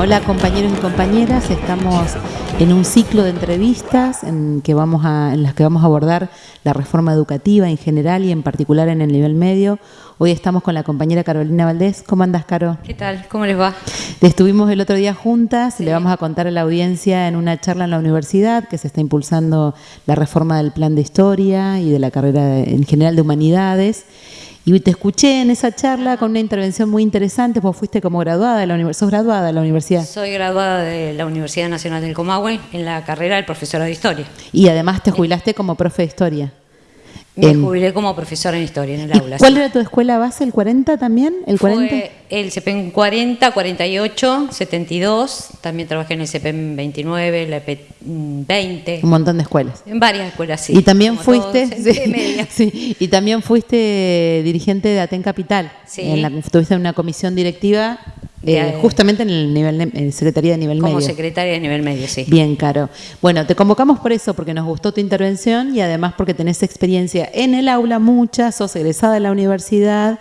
hola compañeros y compañeras, estamos en un ciclo de entrevistas en, que vamos a, en las que vamos a abordar la reforma educativa en general y en particular en el nivel medio. Hoy estamos con la compañera Carolina Valdés. ¿Cómo andas, Caro? ¿Qué tal? ¿Cómo les va? Estuvimos el otro día juntas y le vamos a contar a la audiencia en una charla en la universidad que se está impulsando la reforma del plan de historia y de la carrera en general de humanidades. Y te escuché en esa charla con una intervención muy interesante, vos fuiste como graduada de la universidad, ¿sos graduada de la universidad? Soy graduada de la Universidad Nacional del Comahue en la carrera de profesora de historia. Y además te jubilaste como profe de historia. Me jubilé como profesora en historia en el aula. ¿Cuál era tu escuela base? ¿El 40 también? ¿El 40? Fue el CPEM 40, 48, 72. También trabajé en el CPEM 29, la EP 20. Un montón de escuelas. En varias escuelas, sí. Y también fuiste. sí, y también fuiste dirigente de Aten Capital. Sí. En la, tuviste una comisión directiva eh, justamente en el nivel en Secretaría de Nivel Medio. Como Secretaria de Nivel Medio, sí. Bien, Caro. Bueno, te convocamos por eso, porque nos gustó tu intervención y además porque tenés experiencia en el aula mucha, sos egresada de la universidad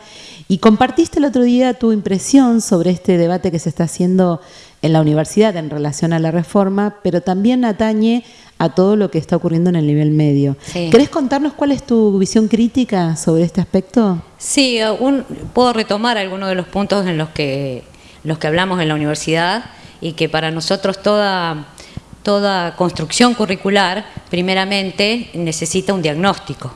y compartiste el otro día tu impresión sobre este debate que se está haciendo en la universidad en relación a la reforma, pero también atañe a todo lo que está ocurriendo en el nivel medio. ¿Querés contarnos cuál es tu visión crítica sobre este aspecto? Sí, puedo retomar algunos de los puntos en los que los que hablamos en la universidad y que para nosotros toda, toda construcción curricular, primeramente, necesita un diagnóstico.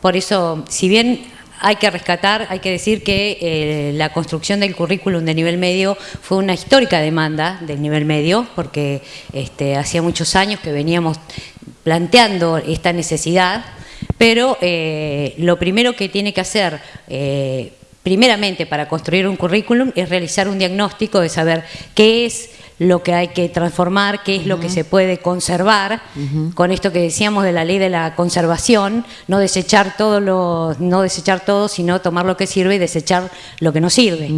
Por eso, si bien hay que rescatar, hay que decir que eh, la construcción del currículum de nivel medio fue una histórica demanda del nivel medio, porque este, hacía muchos años que veníamos planteando esta necesidad, pero eh, lo primero que tiene que hacer eh, primeramente para construir un currículum es realizar un diagnóstico de saber qué es lo que hay que transformar, qué es lo que se puede conservar, con esto que decíamos de la ley de la conservación, no desechar todo lo, no desechar todo, sino tomar lo que sirve y desechar lo que no sirve.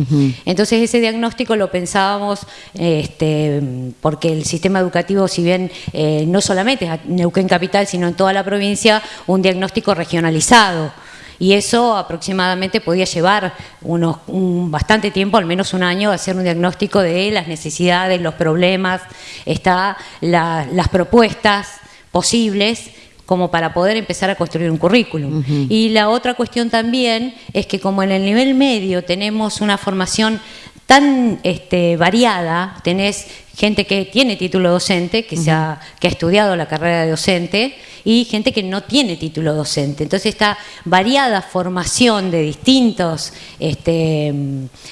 Entonces ese diagnóstico lo pensábamos, este, porque el sistema educativo, si bien eh, no solamente es en Neuquén Capital, sino en toda la provincia, un diagnóstico regionalizado y eso aproximadamente podía llevar unos, un, bastante tiempo, al menos un año, hacer un diagnóstico de las necesidades, los problemas, está las propuestas posibles como para poder empezar a construir un currículum. Y la otra cuestión también es que como en el nivel medio tenemos una formación tan este, variada, tenés gente que tiene título docente, que, se ha, que ha estudiado la carrera de docente, y gente que no tiene título docente. Entonces esta variada formación de distintos, este,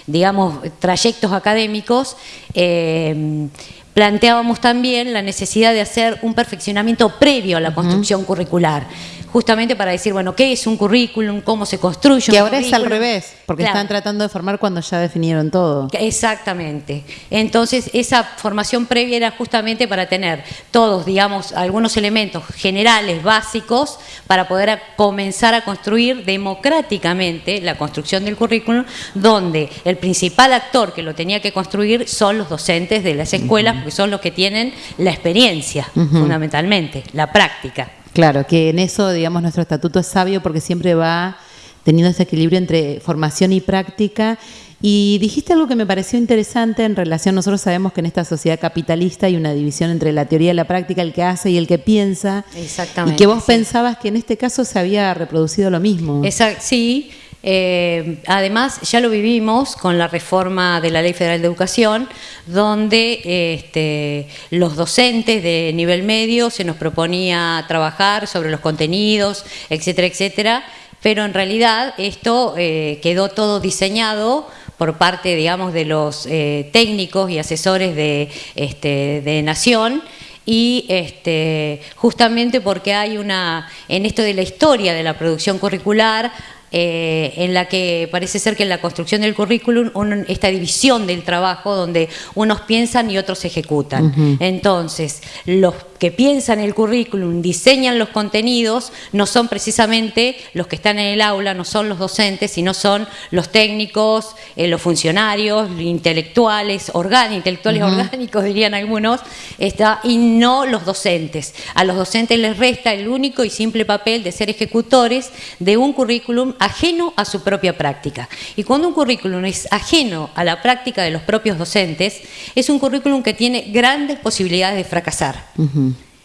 digamos, trayectos académicos, eh, planteábamos también la necesidad de hacer un perfeccionamiento previo a la construcción curricular justamente para decir, bueno, ¿qué es un currículum? ¿Cómo se construye un Que ahora es al revés, porque están tratando de formar cuando ya definieron todo. Exactamente. Entonces, esa formación previa era justamente para tener todos, digamos, algunos elementos generales, básicos, para poder comenzar a construir democráticamente la construcción del currículum, donde el principal actor que lo tenía que construir son los docentes de las escuelas, porque son los que tienen la experiencia, fundamentalmente, la práctica. Claro, que en eso, digamos, nuestro estatuto es sabio porque siempre va teniendo ese equilibrio entre formación y práctica. Y dijiste algo que me pareció interesante en relación, nosotros sabemos que en esta sociedad capitalista hay una división entre la teoría y la práctica, el que hace y el que piensa. Exactamente. Y que vos pensabas que en este caso se había reproducido lo mismo. Exacto, sí. Eh, además, ya lo vivimos con la reforma de la Ley Federal de Educación, donde este, los docentes de nivel medio se nos proponía trabajar sobre los contenidos, etcétera, etcétera, pero en realidad esto eh, quedó todo diseñado por parte, digamos, de los eh, técnicos y asesores de, este, de Nación, y este, justamente porque hay una, en esto de la historia de la producción curricular, eh, en la que parece ser que en la construcción del currículum, esta división del trabajo donde unos piensan y otros ejecutan. Entonces, los que piensan el currículum, diseñan los contenidos, no son precisamente los que están en el aula, no son los docentes, sino son los técnicos, eh, los funcionarios, intelectuales, orgánicos, intelectuales orgánicos dirían algunos, está, y no los docentes. A los docentes les resta el único y simple papel de ser ejecutores de un currículum ajeno a su propia práctica. Y cuando un currículum es ajeno a la práctica de los propios docentes, es un currículum que tiene grandes posibilidades de fracasar.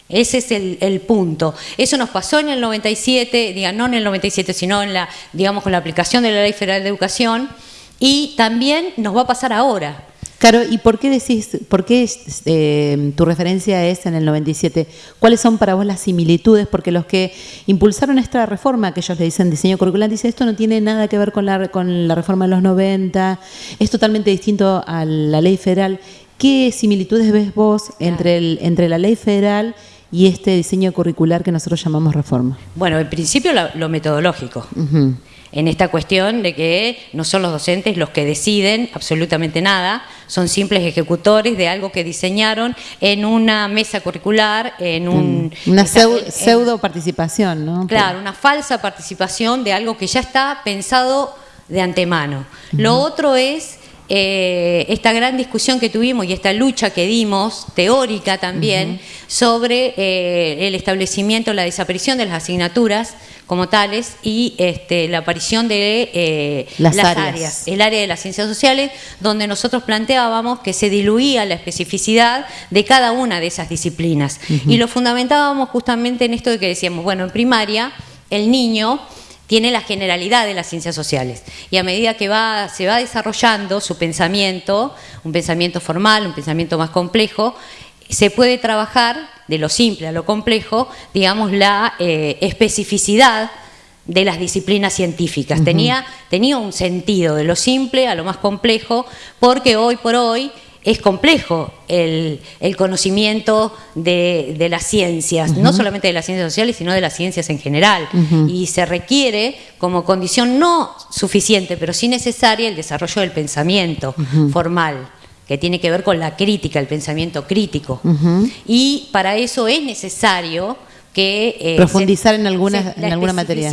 Ese es el, punto. Eso nos pasó en el 97, diga, no en el 97, sino en la, digamos, con la aplicación de la Ley Federal de Educación, y también nos va a pasar ahora. Claro, ¿y por qué decís, por qué eh, tu referencia es en el 97? ¿Cuáles son para vos las similitudes? Porque los que impulsaron esta reforma, que ellos le dicen diseño curricular, dicen esto no tiene nada que ver con la, con la reforma de los 90, es totalmente distinto a la ley federal. ¿Qué similitudes ves vos entre, el, entre la ley federal y este diseño curricular que nosotros llamamos reforma? Bueno, en principio lo, metodológico. En esta cuestión de que no son los docentes los que deciden absolutamente nada, son simples ejecutores de algo que diseñaron en una mesa curricular, en un... Una pseudo, participación, ¿no? Claro, una falsa participación de algo que ya está pensado de antemano. Lo otro es eh, esta gran discusión que tuvimos y esta lucha que dimos, teórica también, sobre eh, el establecimiento, la desaparición de las asignaturas como tales y este, la aparición de eh, las, áreas. el área de las ciencias sociales, donde nosotros planteábamos que se diluía la especificidad de cada una de esas disciplinas. Y lo fundamentábamos justamente en esto de que decíamos, bueno, en primaria el niño tiene la generalidad de las ciencias sociales. Y a medida que va, se va desarrollando su pensamiento, un pensamiento formal, un pensamiento más complejo, se puede trabajar de lo simple a lo complejo, digamos, la eh, especificidad de las disciplinas científicas. tenía, tenía un sentido de lo simple a lo más complejo, porque hoy por hoy es complejo el, conocimiento de, las ciencias, no solamente de las ciencias sociales, sino de las ciencias en general. Y se requiere como condición no suficiente, pero sí necesaria, el desarrollo del pensamiento formal que tiene que ver con la crítica, el pensamiento crítico. Y para eso es necesario que eh, profundizar en alguna en alguna materia.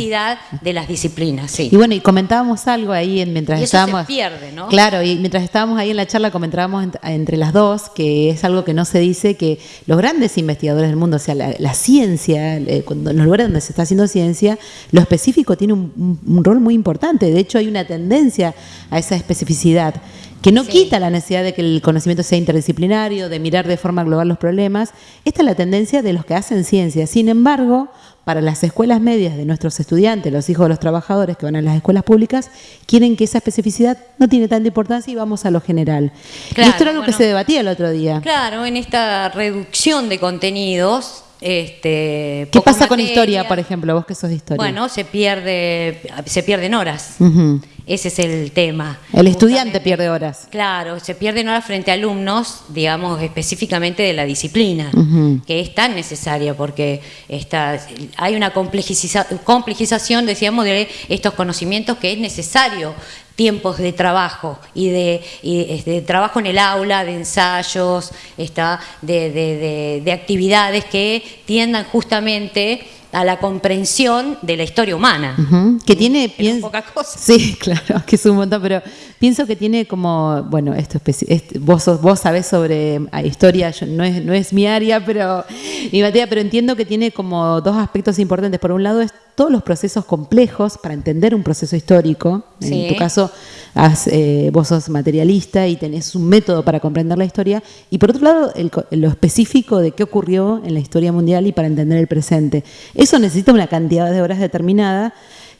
de las disciplinas sí. Y bueno y comentábamos algo ahí mientras y eso estábamos se pierde no claro y mientras estábamos ahí en la charla comentábamos entre las dos que es algo que no se dice que los grandes investigadores del mundo o sea la, ciencia eh, cuando, en los lugares donde se está haciendo ciencia lo específico tiene un rol muy importante. De hecho hay una tendencia a esa especificidad que no quita la necesidad de que el conocimiento sea interdisciplinario, de mirar de forma global los problemas. Esta es la tendencia de los que hacen ciencia. Sin embargo, para las escuelas medias de nuestros estudiantes, los hijos de los trabajadores que van a las escuelas públicas, quieren que esa especificidad no tiene tanta importancia y vamos a lo general. y esto era algo que se debatía el otro día. Claro, en esta reducción de contenidos este, ¿Qué pasa con historia, por ejemplo, vos que sos de historia? Bueno, se pierde, se pierden horas. Ese es el tema. El estudiante pierde horas. Claro, se pierden horas frente a alumnos, digamos, específicamente de la disciplina, que es tan necesaria porque está, hay una complejización, decíamos, de estos conocimientos que es necesario tiempos de trabajo y de, este, trabajo en el aula, de ensayos, está, de, de actividades que tiendan justamente a la comprensión de la historia humana. Que tiene, pienso, Sí, claro, que es un montón, pero pienso que tiene como, bueno, esto es, vos, vos sabés sobre ah, historia, no, es, no es mi área, pero mi materia, pero entiendo que tiene como dos aspectos importantes. Por un lado es todos los procesos complejos para entender un proceso histórico. En tu caso, eh, vos sos materialista y tenés un método para comprender la historia. Y por otro lado, lo específico de qué ocurrió en la historia mundial y para entender el presente. Eso necesita una cantidad de horas determinada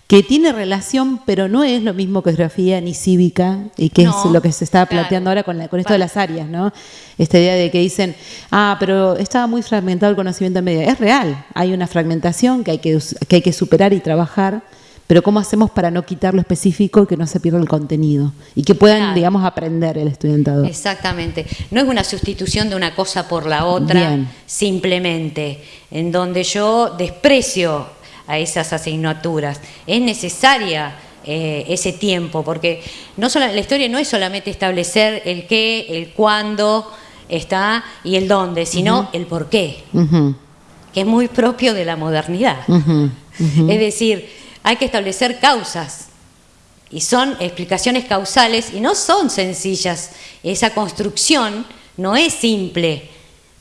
que tiene relación, pero no es lo mismo que geografía ni cívica, y que es lo que se está planteando ahora con, con esto de las áreas, ¿no? Esta idea de que dicen, ah, pero estaba muy fragmentado el conocimiento en media. Es real, hay una fragmentación que hay que, que hay que superar y trabajar, pero ¿cómo hacemos para no quitar lo específico y que no se pierda el contenido? Y que puedan, digamos, aprender el estudiantado. Exactamente. No es una sustitución de una cosa por la otra, simplemente, en donde yo desprecio a esas asignaturas. Es necesaria eh, ese tiempo, porque no solo, la historia no es solamente establecer el qué, el cuándo está y el dónde, sino el por qué, que es muy propio de la modernidad. Es decir, hay que establecer causas y son explicaciones causales y no son sencillas. Esa construcción no es simple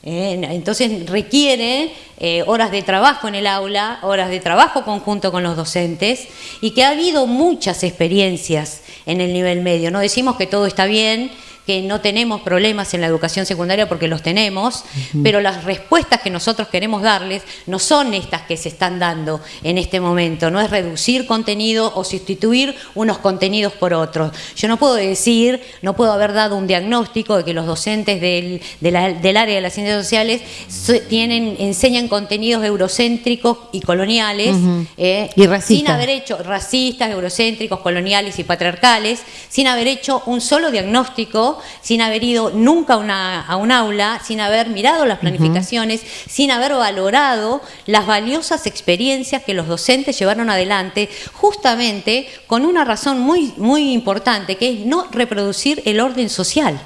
Eh, entonces requiere eh, horas de trabajo en el aula, horas de trabajo conjunto con los docentes y que ha habido muchas experiencias en el nivel medio. No decimos que todo está bien, que no tenemos problemas en la educación secundaria porque los tenemos, pero las respuestas que nosotros queremos darles no son estas que se están dando en este momento, no es reducir contenido o sustituir unos contenidos por otros. Yo no puedo decir, no puedo haber dado un diagnóstico de que los docentes del, área de las ciencias sociales tienen, enseñan contenidos eurocéntricos y coloniales, eh, y sin haber hecho racistas, eurocéntricos, coloniales y patriarcales, sin haber hecho un solo diagnóstico sin haber ido nunca a, un aula, sin haber mirado las planificaciones, sin haber valorado las valiosas experiencias que los docentes llevaron adelante, justamente con una razón muy, muy importante, que es no reproducir el orden social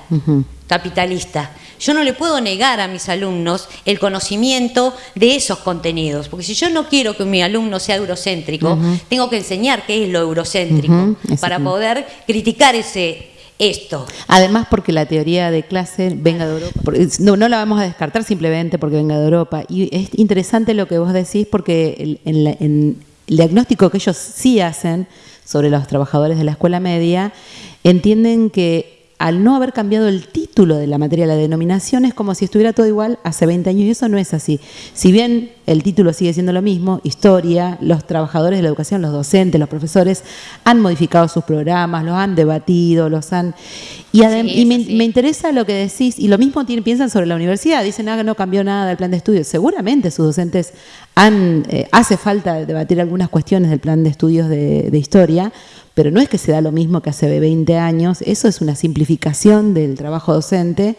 capitalista. Yo no le puedo negar a mis alumnos el conocimiento de esos contenidos, porque si yo no quiero que mi alumno sea eurocéntrico, tengo que enseñar qué es lo eurocéntrico para poder criticar ese esto. Además, porque la teoría de clase venga de Europa. No, la vamos a descartar simplemente porque venga de Europa. Y es interesante lo que vos decís porque en el diagnóstico que ellos sí hacen sobre los trabajadores de la escuela media, entienden que al no haber cambiado el título de la materia, la denominación, es como si estuviera todo igual hace 20 años y eso no es así. Si bien el título sigue siendo lo mismo, historia, los trabajadores de la educación, los docentes, los profesores han modificado sus programas, los han debatido, los han... Y, me, interesa lo que decís, y lo mismo piensan sobre la universidad, dicen, ah, no cambió nada el plan de estudios. Seguramente sus docentes han, eh, hace falta debatir algunas cuestiones del plan de estudios de historia, pero no es que se da lo mismo que hace 20 años, eso es una simplificación del trabajo docente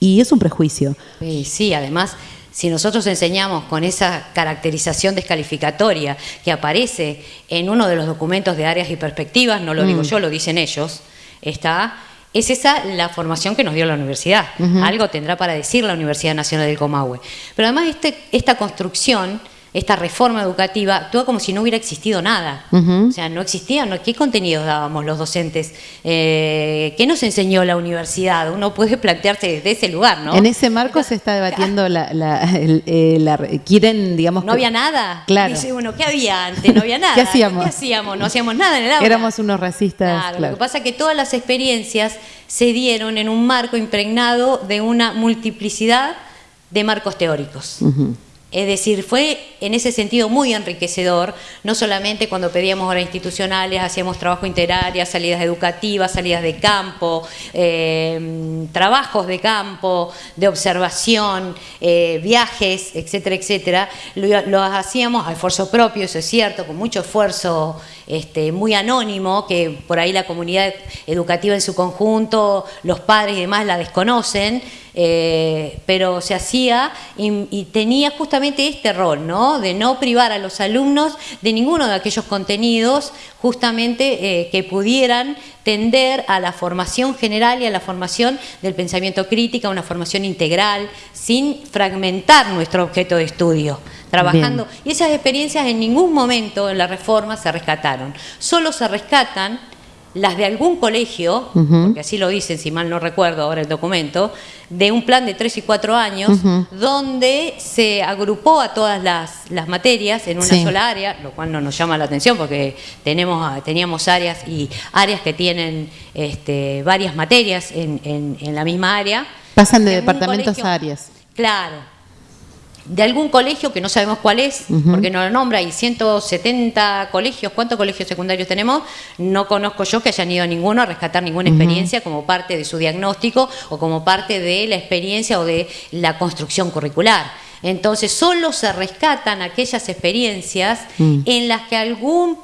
y es un prejuicio. Sí, además, si nosotros enseñamos con esa caracterización descalificatoria que aparece en uno de los documentos de áreas y perspectivas, no lo digo mm. yo, lo dicen ellos, está es esa la formación que nos dio la universidad. Algo tendrá para decir la Universidad Nacional del Comahue. Pero además este, esta construcción esta reforma educativa actúa como si no hubiera existido nada. O sea, no existía, no, ¿qué contenidos dábamos los docentes? Eh, ¿Qué nos enseñó la universidad? Uno puede plantearse desde ese lugar, ¿no? En ese marco se está debatiendo la, eh, quieren, digamos... No había nada. Claro. Dice bueno, ¿qué había antes? No había nada. ¿Qué hacíamos? ¿Qué hacíamos? No hacíamos nada en el aula. Éramos unos racistas. Claro, lo que pasa es que todas las experiencias se dieron en un marco impregnado de una multiplicidad de marcos teóricos. Es decir, fue en ese sentido muy enriquecedor, no solamente cuando pedíamos horas institucionales, hacíamos trabajo interaria, salidas educativas, salidas de campo, eh, trabajos de campo, de observación, eh, viajes, etcétera, etcétera. Lo, hacíamos a esfuerzo propio, eso es cierto, con mucho esfuerzo este, muy anónimo, que por ahí la comunidad educativa en su conjunto, los padres y demás la desconocen, eh, pero se hacía y, tenía justamente este rol, ¿no? De no privar a los alumnos de ninguno de aquellos contenidos justamente eh, que pudieran tender a la formación general y a la formación del pensamiento crítico, una formación integral, sin fragmentar nuestro objeto de estudio, trabajando. Y esas experiencias en ningún momento en la reforma se rescataron. Solo se rescatan las de algún colegio, porque así lo dicen, si mal no recuerdo ahora el documento, de un plan de tres y cuatro años, donde se agrupó a todas las, materias en una sola área, lo cual no nos llama la atención porque tenemos, teníamos áreas y áreas que tienen este, varias materias en, en, la misma área. Pasan de departamentos a áreas. Claro, de algún colegio que no sabemos cuál es, porque no lo nombra, hay 170 colegios, ¿cuántos colegios secundarios tenemos? No conozco yo que hayan ido a ninguno a rescatar ninguna experiencia como parte de su diagnóstico o como parte de la experiencia o de la construcción curricular. Entonces, solo se rescatan aquellas experiencias mm. en las que algún,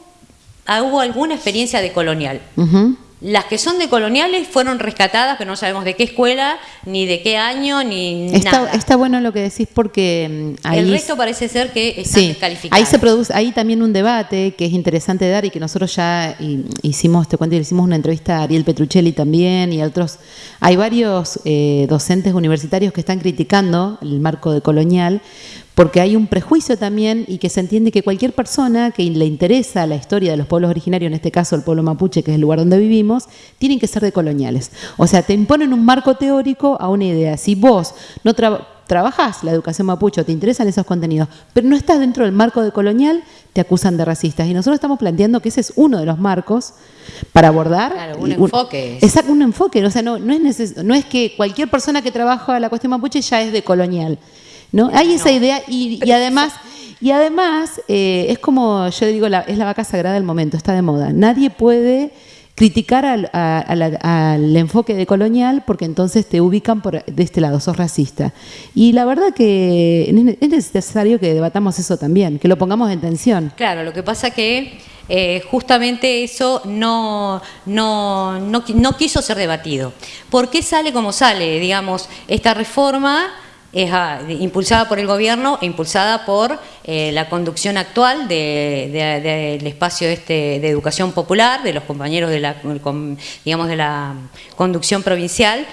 hubo alguna experiencia de colonial. Las que son de coloniales fueron rescatadas, pero no sabemos de qué escuela, ni de qué año, ni está, nada. Está bueno lo que decís porque mm, ahí... El resto parece ser que están sí, Ahí se produce, ahí también un debate que es interesante dar y que nosotros ya hicimos, te cuento, hicimos una entrevista a Ariel Petruccelli también y a otros. Hay varios eh, docentes universitarios que están criticando el marco de colonial porque hay un prejuicio también y que se entiende que cualquier persona que le interesa la historia de los pueblos originarios, en este caso el pueblo mapuche, que es el lugar donde vivimos, tienen que ser de coloniales. O sea, te imponen un marco teórico a una idea. Si vos no trabajas la educación mapuche, te interesan esos contenidos, pero no estás dentro del marco de colonial, te acusan de racistas. Y nosotros estamos planteando que ese es uno de los marcos para abordar. Claro, un enfoque. Exacto, un enfoque. O sea, no, no, es no es que cualquier persona que trabaja la cuestión mapuche ya es de colonial. ¿No? Hay esa idea y, además... Y además, eh, es como yo digo, es la vaca sagrada del momento, está de moda. Nadie puede criticar al, enfoque de colonial porque entonces te ubican por, de este lado, sos racista. Y la verdad que es necesario que debatamos eso también, que lo pongamos en tensión. Claro, lo que pasa que eh, justamente eso no, no, no, no quiso ser debatido. ¿Por qué sale como sale, digamos, esta reforma? Es ah, impulsada por el gobierno e impulsada por eh, la conducción actual del espacio este de educación popular, de los compañeros de la, digamos, de la conducción provincial,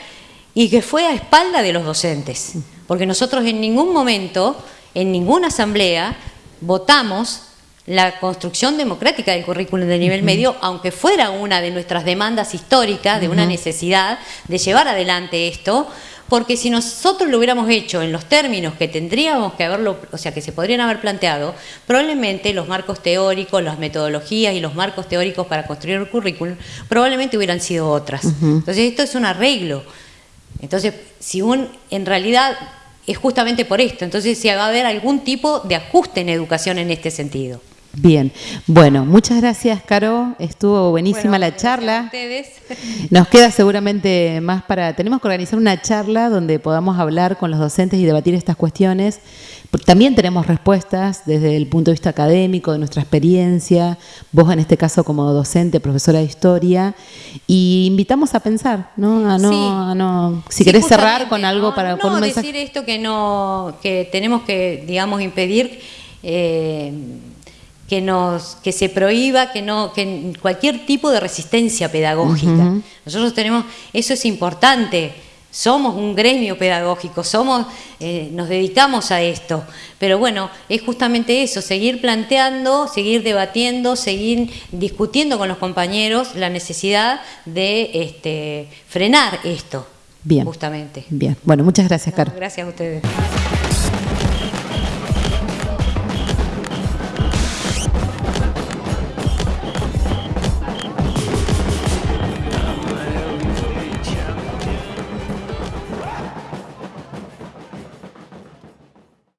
y que fue a espalda de los docentes. Porque nosotros en ningún momento, en ninguna asamblea, votamos la construcción democrática del currículum de nivel medio, aunque fuera una de nuestras demandas históricas, de una necesidad de llevar adelante esto, porque si nosotros lo hubiéramos hecho en los términos que tendríamos que haberlo, o sea, que se podrían haber planteado, probablemente los marcos teóricos, las metodologías y los marcos teóricos para construir el currículum probablemente hubieran sido otras. Entonces esto es un arreglo. Entonces, si un, en realidad es justamente por esto, entonces si va a haber algún tipo de ajuste en educación en este sentido. Bien, bueno, muchas gracias, Caro. Estuvo buenísima la charla. Nos queda seguramente más para. Tenemos que organizar una charla donde podamos hablar con los docentes y debatir estas cuestiones. También tenemos respuestas desde el punto de vista académico, de nuestra experiencia, vos en este caso como docente, profesora de historia, y invitamos a pensar, ¿no? A no, no si querés cerrar con algo para no, decir esto que no, que tenemos que, digamos, impedir. Eh, que nos que se prohíba que no que cualquier tipo de resistencia pedagógica. Nosotros tenemos eso es importante. Somos un gremio pedagógico, somos eh, nos dedicamos a esto, pero bueno, es justamente eso, seguir planteando, seguir debatiendo, seguir discutiendo con los compañeros la necesidad de este, frenar esto. Bien. Justamente. Bien. Bueno, muchas gracias, Caro. Gracias a ustedes.